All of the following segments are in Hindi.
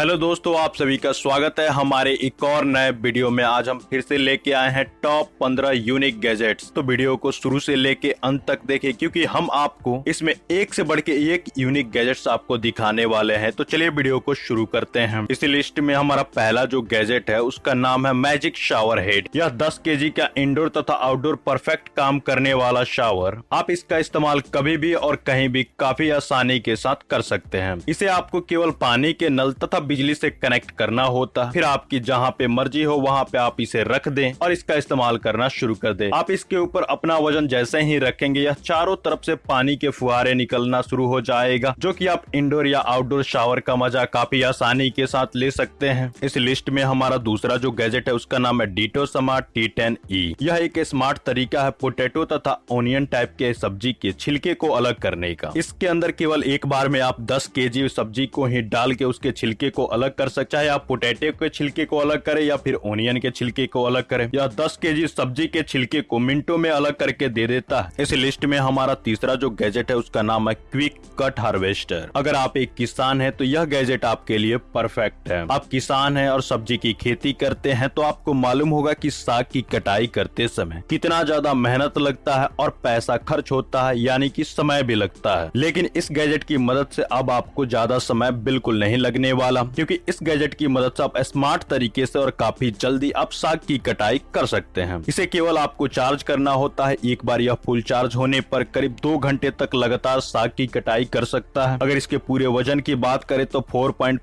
हेलो दोस्तों, आप सभी का स्वागत है हमारे एक और नए वीडियो में। आज हम फिर से लेके आए हैं टॉप 15 यूनिक गैजेट्स तो वीडियो को शुरू से लेके अंत तक देखें क्योंकि हम आपको इसमें एक से बढ़ के एक यूनिक गैजेट्स आपको दिखाने वाले हैं। तो चलिए वीडियो को शुरू करते हैं। इसी लिस्ट में हमारा पहला जो गैजेट है, उसका नाम है मैजिक शावर हेड यह दस के का इंडोर तथा आउटडोर परफेक्ट काम करने वाला शावर आप इसका इस्तेमाल कभी भी और कहीं भी काफ़ी आसानी के साथ कर सकते हैं। इसे आपको केवल पानी के नल तथा बिजली से कनेक्ट करना होता। फिर आपकी जहाँ पे मर्ज़ी हो, वहाँ पे आप इसे रख दें और इसका इस्तेमाल करना शुरू कर दें। आप इसके ऊपर अपना वज़न जैसे ही रखेंगे, यह चारों तरफ़ से पानी के फुहारे निकलना शुरू हो जाएगा, जो कि आप इंडोर या आउटडोर शावर का मज़ा काफ़ी आसानी के साथ ले सकते हैं। इस लिस्ट में हमारा दूसरा जो गैजेट है, उसका नाम है Ditto smart T ten E यह एक स्मार्ट तरीका है पोटेटो तथा ओनियन टाइप के सब्ज़ी के छिलके को अलग करने का। इसके अंदर केवल एक बार में आप दस के सब्ज़ी को ही डाल के उसके छिलके को अलग कर सकते चाहे आप पोटैटो के छिलके को अलग करें, या फिर ओनियन के छिलके को अलग करें, या 10 के सब्ज़ी के छिलके को मिनटों में अलग करके दे देता है। इस लिस्ट में हमारा तीसरा जो गैजेट है, उसका नाम है क्विक कट हार्वेस्टर। अगर आप एक किसान है तो यह गैजेट आपके लिए परफेक्ट है। आप किसान है और सब्ज़ी की खेती करते हैं तो आपको मालूम होगा की साग की कटाई करते समय कितना ज़्यादा मेहनत लगता है और पैसा खर्च होता है, यानी कि समय भी लगता है। लेकिन इस गैजेट की मदद से अब आपको ज़्यादा समय बिल्कुल नहीं लगने वाला क्योंकि इस गैजेट की मदद से आप स्मार्ट तरीके से और काफ़ी जल्दी आप साग की कटाई कर सकते हैं। इसे केवल आपको चार्ज करना होता है, एक बार यह फुल चार्ज होने पर करीब दो घंटे तक लगातार साग की कटाई कर सकता है। अगर इसके पूरे वज़न की बात करें तो 4.5 पॉइंट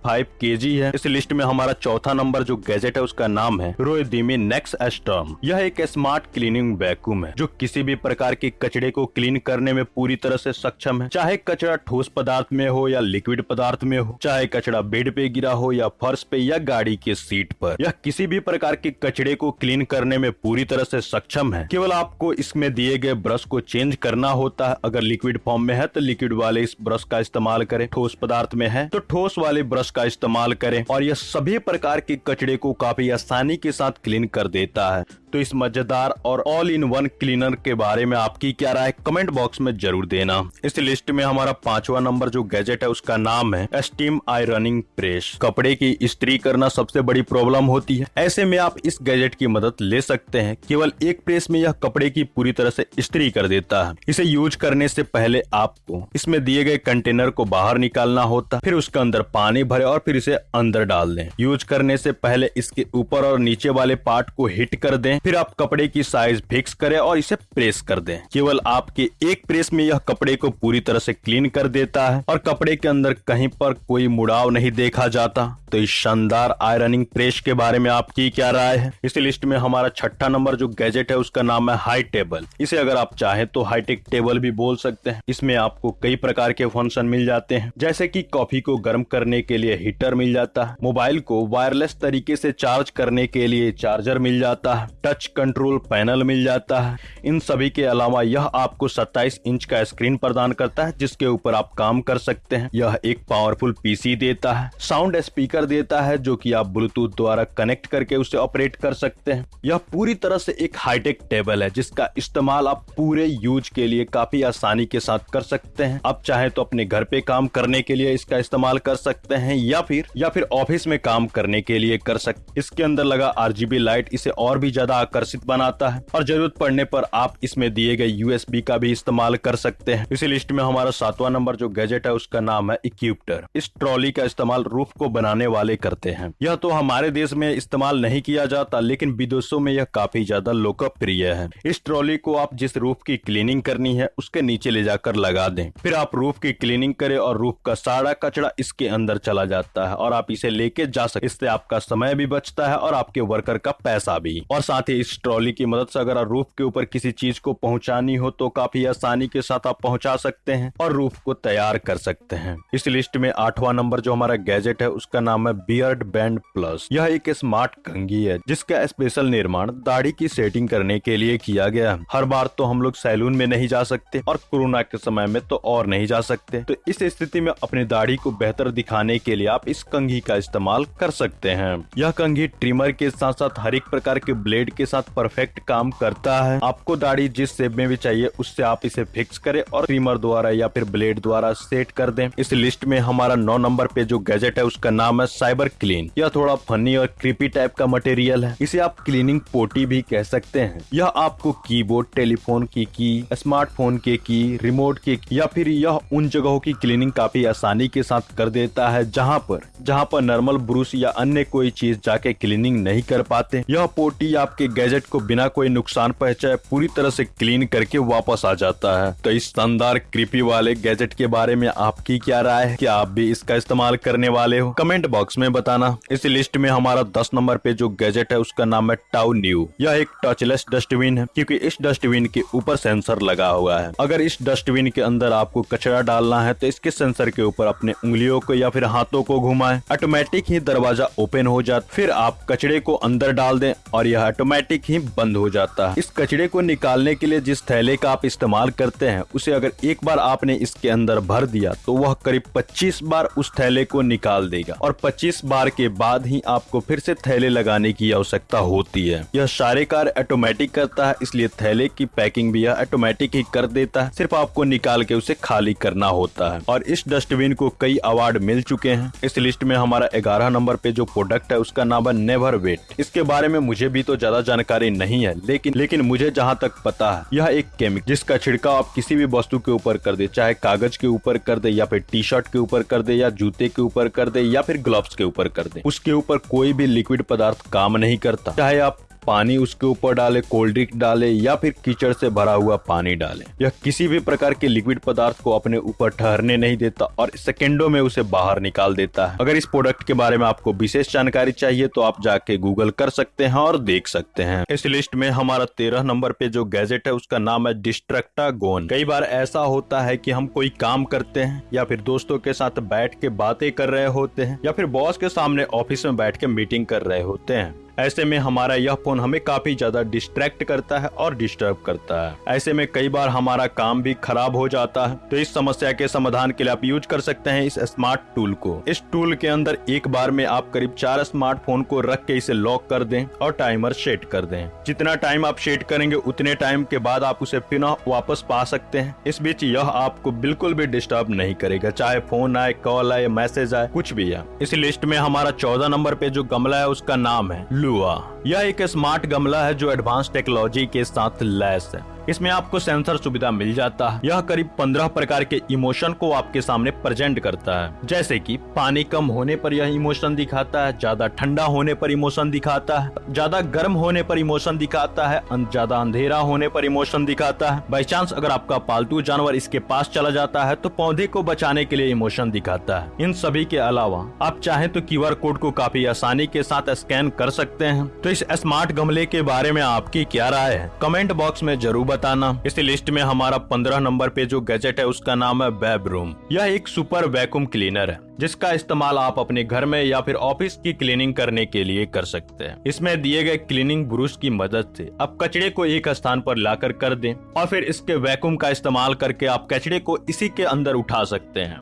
है। इस लिस्ट में हमारा चौथा नंबर जो गैजेट है, उसका नाम है रोएदीमी नेक्स एस्टर्म। यह एक स्मार्ट क्लीनिंग वैक्यूम है, जो किसी भी प्रकार के कचड़े को क्लीन करने में पूरी तरह से सक्षम है। चाहे कचरा ठोस पदार्थ में हो या लिक्विड पदार्थ में हो, चाहे कचरा बेड पे गिरा हो या फर्श पे या गाड़ी के सीट पर यह किसी भी प्रकार के कचड़े को क्लीन करने में पूरी तरह से सक्षम है। केवल आपको इसमें दिए गए ब्रश को चेंज करना होता है। अगर लिक्विड फॉर्म में है तो लिक्विड वाले इस ब्रश का इस्तेमाल करें। ठोस पदार्थ में है तो ठोस वाले ब्रश का इस्तेमाल करें। और यह सभी प्रकार के कचड़े को काफ़ी आसानी के साथ क्लीन कर देता है। तो इस मज़ेदार और ऑल इन वन क्लीनर के बारे में आपकी क्या राय कमेंट बॉक्स में ज़रूर देना। इस लिस्ट में हमारा पांचवा नंबर जो गैजेट है, उसका नाम है स्टीम आयरनिंग प्रेस कपड़े की इस्त्री करना सबसे बड़ी प्रॉब्लम होती है। ऐसे में आप इस गैजेट की मदद ले सकते हैं। केवल एक प्रेस में यह कपड़े की पूरी तरह से इस्त्री कर देता है। इसे यूज़ करने से पहले आपको इसमें दिए गए कंटेनर को बाहर निकालना होता फिर उसके अंदर पानी भरे और फिर इसे अंदर डाल दें। यूज़ करने से पहले इसके ऊपर और नीचे वाले पार्ट को हिट कर दें। फिर आप कपड़े की साइज़ फिक्स करें और इसे प्रेस कर दें। केवल आपके एक प्रेस में यह कपड़े को पूरी तरह से क्लीन कर देता है और कपड़े के अंदर कहीं पर कोई मुड़ाव नहीं देखा जाता। तो इस शानदार आयरनिंग प्रेस के बारे में आपकी क्या राय है? इस लिस्ट में हमारा छठा नंबर जो गैजेट है उसका नाम है हाई टेबल इसे अगर आप चाहे तो हाईटेक टेबल भी बोल सकते हैं। इसमें आपको कई प्रकार के फ़ंक्शन मिल जाते हैं। जैसे कि कॉफ़ी को गर्म करने के लिए हीटर मिल जाता है। मोबाइल को वायरलेस तरीके से चार्ज करने के लिए चार्जर मिल जाता है। टच कंट्रोल पैनल मिल जाता है। इन सभी के अलावा यह आपको 27 इंच का स्क्रीन प्रदान करता है, जिसके ऊपर आप काम कर सकते हैं। यह एक पावरफुल पीसी देता है साउंड स्पीकर देता है, जो कि आप ब्लूटूथ द्वारा कनेक्ट करके उसे ऑपरेट कर सकते हैं। यह पूरी तरह से एक हाईटेक टेबल है, जिसका इस्तेमाल आप पूरे यूज़ के लिए काफ़ी आसानी के साथ कर सकते हैं। आप चाहे तो अपने घर पे काम करने के लिए इसका इस्तेमाल कर सकते हैं, या फिर या फिर ऑफ़िस में काम करने के लिए कर सकते इसके अंदर लगा आरजीबी लाइट इसे और भी ज़्यादा आकर्षित बनाता है और ज़रूरत पड़ने पर आप इसमें दिए गए यूएसबी का भी इस्तेमाल कर सकते हैं। इसी लिस्ट में हमारा सातवां नंबर जो गैजेट है, उसका नाम है इक्यूप्टर इस ट्रॉली का इस्तेमाल रूफ को बनाने वाले करते हैं। यह तो हमारे देश में इस्तेमाल नहीं किया जाता, लेकिन विदेशों में यह काफ़ी ज़्यादा लोकप्रिय है। इस ट्रॉली को आप जिस रूफ की क्लीनिंग करनी है, उसके नीचे ले जाकर लगा दें। फिर आप रूफ की क्लीनिंग करें और रूफ का सारा कचरा इसके अंदर चला जाता है और आप इसे लेके जा सकते इससे आपका समय भी बचता है और आपके वर्कर का पैसा भी। और साथ ही इस ट्रॉली की मदद से। अगर रूफ के ऊपर किसी चीज़ को पहुंचानी हो तो काफ़ी आसानी के साथ आप पहुँचा सकते हैं और रूफ को तैयार कर सकते हैं। इस लिस्ट में आठवां नंबर जो हमारा गैजेट है, उसका नाम है बियर्ड बैंड प्लस। यह एक स्मार्ट कंघी है, जिसका स्पेशल निर्माण दाढ़ी की सेटिंग करने के लिए किया गया हर बार तो हम लोग सैलून में नहीं जा सकते और कोरोना के समय में तो और नहीं जा सकते। तो इस स्थिति में अपनी दाढ़ी को बेहतर दिखाने के लिए आप इस कंघी का इस्तेमाल कर सकते हैं। यह कंघी ट्रिमर के साथ साथ हर एक प्रकार के ब्लेड के साथ परफेक्ट काम करता है। आपको दाढ़ी जिस शेप में भी चाहिए, उससे आप इसे फिक्स करें और ट्रिमर द्वारा या फिर ब्लेड द्वारा सेट कर दें। इस लिस्ट में हमारा नौ नंबर पे जो गैजेट है, उसका नाम है साइबर क्लीन यह थोड़ा फनी और क्रिपी टाइप का मटेरियल है। इसे आप क्लीनिंग पोटी भी कह सकते हैं। यह आपको कीबोर्ड टेलीफोन की की स्मार्टफ़ोन के की रिमोट के या फिर यह उन जगहों की क्लीनिंग काफ़ी आसानी के साथ कर देता है, जहाँ पर जहाँ पर नॉर्मल ब्रूस या अन्य कोई चीज़ जाके क्लीनिंग नहीं कर पाते। यह पोटी आपके गैजेट को बिना कोई नुकसान पहुँचाए पूरी तरह से क्लीन करके वापस आ जाता है। तो इस शानदार क्रिपी वाले गैजेट के बारे में आपकी क्या राय है? क्या आप भी इसका इस्तेमाल करने वाले हो? कमेंट बॉक्स में बताना। इस लिस्ट में हमारा दस नंबर पे जो गैजेट है, उसका नाम है टाउ न्यू। यह एक टचलेस डस्टबिन है, क्योंकि इस डस्टबिन के ऊपर सेंसर लगा हुआ है। अगर इस डस्टबिन के अंदर आपको कचरा डालना है तो इसके सेंसर के ऊपर अपने उंगलियों को या फिर हाथों को घुमाएँ। ऑटोमेटिक ही दरवाज़ा ओपन हो जाता फिर आप कचड़े को अंदर डाल दें और यह ऑटोमेटिक ही बंद हो जाता है। इस कचड़े को निकालने के लिए जिस थैले का आप इस्तेमाल करते हैं, उसे अगर एक बार आपने इसके अंदर भर दिया तो वह करीब 25 बार उस थैले को निकाल देगा और 25 बार के बाद ही आपको फिर से थैले लगाने की आवश्यकता होती है। यह सारे कार्य ऑटोमेटिक करता है, इसलिए थैले की पैकिंग भी यह ऑटोमेटिक ही कर देता है। सिर्फ़ आपको निकाल के उसे खाली करना होता है। और इस डस्टबिन को कई अवार्ड मिल चुके हैं। इस लिस्ट में हमारा ग्यारह नंबर पे जो प्रोडक्ट है, उसका नाम है नेवर वेट इसके बारे में मुझे भी तो ज़्यादा जानकारी नहीं है, लेकिन लेकिन मुझे जहाँ तक पता है, यह एक केमिक जिसका छिड़काव आप किसी भी वस्तु के ऊपर कर दे, चाहे कागज़ के ऊपर कर दे या फिर टी शर्ट के ऊपर कर दे या जूते के ऊपर कर दे या फिर ग्लव्स के ऊपर कर दे, उसके ऊपर कोई भी लिक्विड पदार्थ काम नहीं करता, चाहे आप पानी उसके ऊपर डाले कोल्ड ड्रिंक डाले, या फिर कीचड़ से भरा हुआ पानी डाले। यह किसी भी प्रकार के लिक्विड पदार्थ को अपने ऊपर ठहरने नहीं देता और सेकेंडो में उसे बाहर निकाल देता है। अगर इस प्रोडक्ट के बारे में आपको विशेष जानकारी चाहिए तो आप जाके गूगल कर सकते हैं और देख सकते हैं। इस लिस्ट में हमारा तेरह नंबर पे जो गैजेट है, उसका नाम है डिस्ट्रक्टा गोन कई बार ऐसा होता है कि हम कोई काम करते हैं, या फिर दोस्तों के साथ बैठ के बातें कर रहे होते हैं, या फिर बॉस के सामने ऑफ़िस में बैठ के मीटिंग कर रहे होते हैं। ऐसे में हमारा यह फ़ोन हमें काफ़ी ज़्यादा डिस्ट्रैक्ट करता है और डिस्टर्ब करता है। ऐसे में कई बार हमारा काम भी खराब हो जाता है। तो इस समस्या के समाधान के लिए आप यूज़ कर सकते हैं इस स्मार्ट टूल को। इस टूल के अंदर एक बार में आप करीब चार स्मार्टफ़ोन को रख के इसे लॉक कर दें और टाइमर सेट कर दें। जितना टाइम आप सेट करेंगे, उतने टाइम के बाद आप उसे पुनः वापस पा सकते हैं। इस बीच यह आपको बिल्कुल भी डिस्टर्ब नहीं करेगा। चाहे फ़ोन आए कॉल आए मैसेज आए, कुछ भी आए। इस लिस्ट में हमारा चौदह नंबर पे जो गमला है, उसका नाम है। लुआ यह एक स्मार्ट गमला है जो एडवांस टेक्नोलॉजी के साथ लैस है। इसमें आपको सेंसर सुविधा मिल जाता है। यह करीब पंद्रह प्रकार के इमोशन को आपके सामने प्रेजेंट करता है। जैसे कि पानी कम होने पर यह इमोशन दिखाता है, ज़्यादा ठंडा होने पर इमोशन दिखाता है, ज़्यादा गर्म होने पर इमोशन दिखाता है ज़्यादा अंधेरा होने पर इमोशन दिखाता है। बाई चांस अगर आपका पालतू जानवर इसके पास चला जाता है तो पौधे को बचाने के लिए इमोशन दिखाता है। इन सभी के अलावा, आप चाहे तो क्यूआर कोड को काफ़ी आसानी के साथ स्कैन कर सकते हैं। तो इस स्मार्ट गमले के बारे में आपकी क्या राय है? कमेंट बॉक्स में ज़रूर बताना। इस लिस्ट में हमारा पंद्रह नंबर पे जो गैजेट है, उसका नाम है वेब रूम। यह एक सुपर वैक्यूम क्लीनर है, जिसका इस्तेमाल आप अपने घर में या फिर ऑफ़िस की क्लीनिंग करने के लिए कर सकते हैं। इसमें दिए गए क्लीनिंग ब्रूश की मदद से आप कचड़े को एक स्थान पर लाकर कर दें और फिर इसके वैक्यूम का इस्तेमाल करके आप कचड़े को इसी के अंदर उठा सकते हैं।